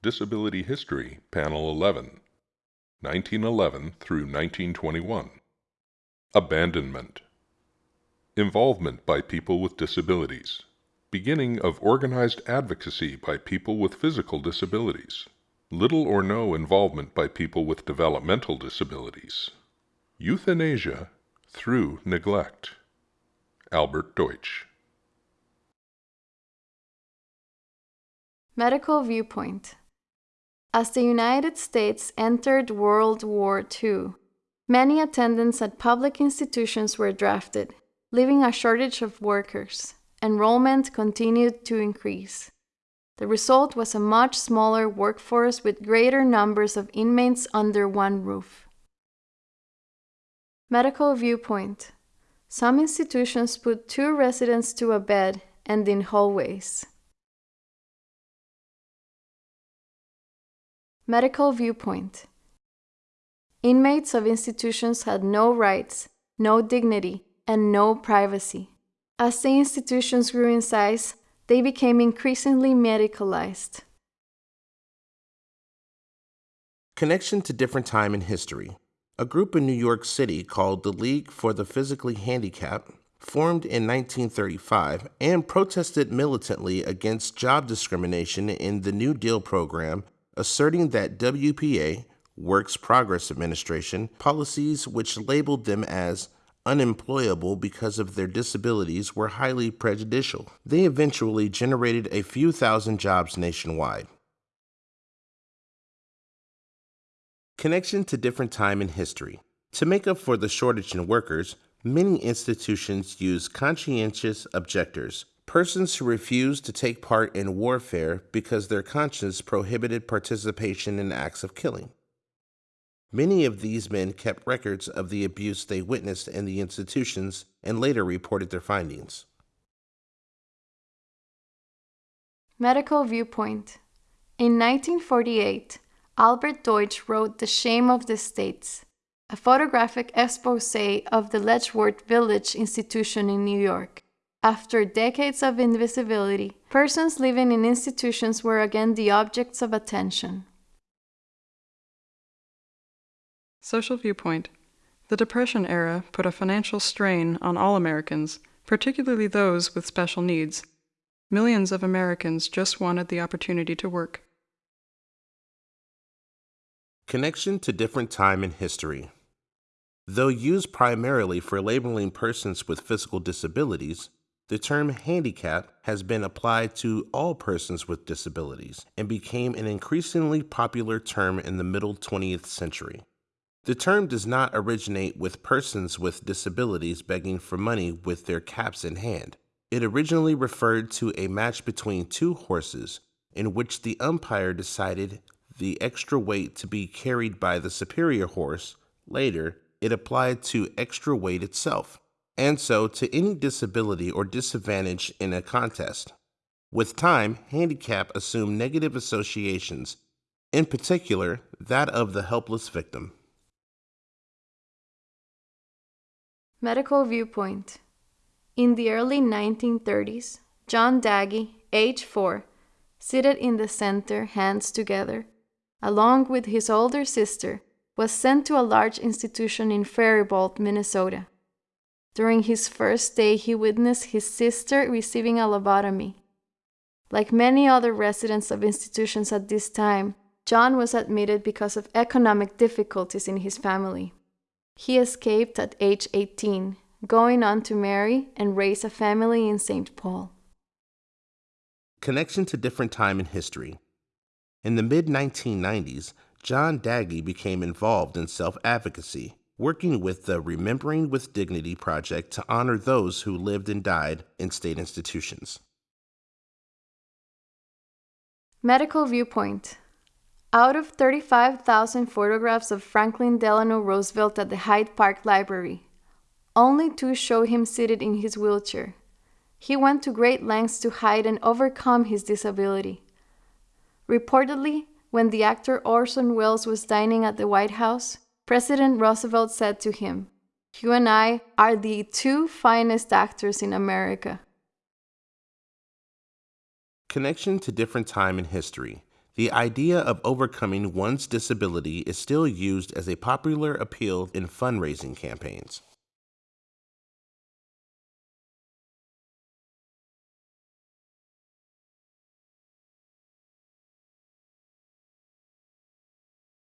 Disability History, Panel 11, 1911 through 1921. Abandonment. Involvement by people with disabilities. Beginning of organized advocacy by people with physical disabilities. Little or no involvement by people with developmental disabilities. Euthanasia through neglect. Albert Deutsch. Medical Viewpoint As the United States entered World War II, many attendants at public institutions were drafted, leaving a shortage of workers. Enrollment continued to increase. The result was a much smaller workforce with greater numbers of inmates under one roof. Medical Viewpoint Some institutions put two residents to a bed and in hallways. Medical Viewpoint Inmates of institutions had no rights, no dignity, and no privacy. As the institutions grew in size, they became increasingly medicalized. Connection to different time in history. A group in New York City called the League for the Physically Handicapped formed in 1935 and protested militantly against job discrimination in the New Deal program asserting that WPA, Works Progress Administration, policies which labeled them as unemployable because of their disabilities were highly prejudicial. They eventually generated a few thousand jobs nationwide. Connection to different time in history. To make up for the shortage in workers, many institutions use conscientious objectors, persons who refused to take part in warfare because their conscience prohibited participation in acts of killing. Many of these men kept records of the abuse they witnessed in the institutions and later reported their findings. Medical Viewpoint In 1948, Albert Deutsch wrote The Shame of the States, a photographic expose of the Letchworth Village Institution in New York. After decades of invisibility, persons living in institutions were again the objects of attention. Social Viewpoint The Depression era put a financial strain on all Americans, particularly those with special needs. Millions of Americans just wanted the opportunity to work. Connection to different time in history. Though used primarily for labeling persons with physical disabilities, the term handicap has been applied to all persons with disabilities and became an increasingly popular term in the middle 20th century. The term does not originate with persons with disabilities begging for money with their caps in hand. It originally referred to a match between two horses in which the umpire decided the extra weight to be carried by the superior horse. Later, it applied to extra weight itself and so to any disability or disadvantage in a contest. With time, handicap assumed negative associations, in particular, that of the helpless victim. Medical Viewpoint In the early 1930s, John Daggy, age 4, seated in the center, hands together, along with his older sister, was sent to a large institution in Faribault, Minnesota. During his first day, he witnessed his sister receiving a lobotomy. Like many other residents of institutions at this time, John was admitted because of economic difficulties in his family. He escaped at age 18, going on to marry and raise a family in St. Paul. Connection to different time in history. In the mid 1990s, John Daggy became involved in self advocacy working with the Remembering with Dignity project to honor those who lived and died in state institutions. Medical Viewpoint Out of 35,000 photographs of Franklin Delano Roosevelt at the Hyde Park Library, only two show him seated in his wheelchair. He went to great lengths to hide and overcome his disability. Reportedly, when the actor Orson Welles was dining at the White House, President Roosevelt said to him, You and I are the two finest actors in America. Connection to different time in history. the idea of overcoming one's disability is still used as a popular appeal in fundraising campaigns.